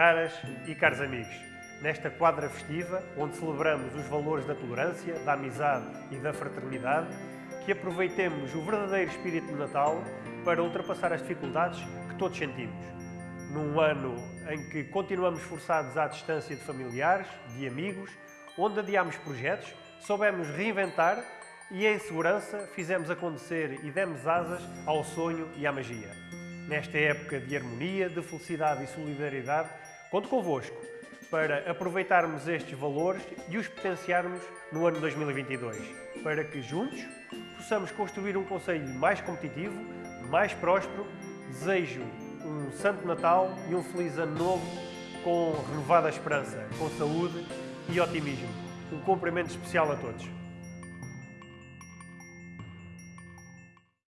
Caras e caros amigos, nesta quadra festiva, onde celebramos os valores da tolerância, da amizade e da fraternidade, que aproveitemos o verdadeiro espírito do Natal para ultrapassar as dificuldades que todos sentimos. Num ano em que continuamos forçados à distância de familiares, de amigos, onde adiámos projetos, soubemos reinventar e, em segurança, fizemos acontecer e demos asas ao sonho e à magia. Nesta época de harmonia, de felicidade e solidariedade, conto convosco para aproveitarmos estes valores e os potenciarmos no ano 2022, para que juntos possamos construir um Conselho mais competitivo, mais próspero. Desejo um Santo Natal e um Feliz Ano Novo com renovada esperança, com saúde e otimismo. Um cumprimento especial a todos.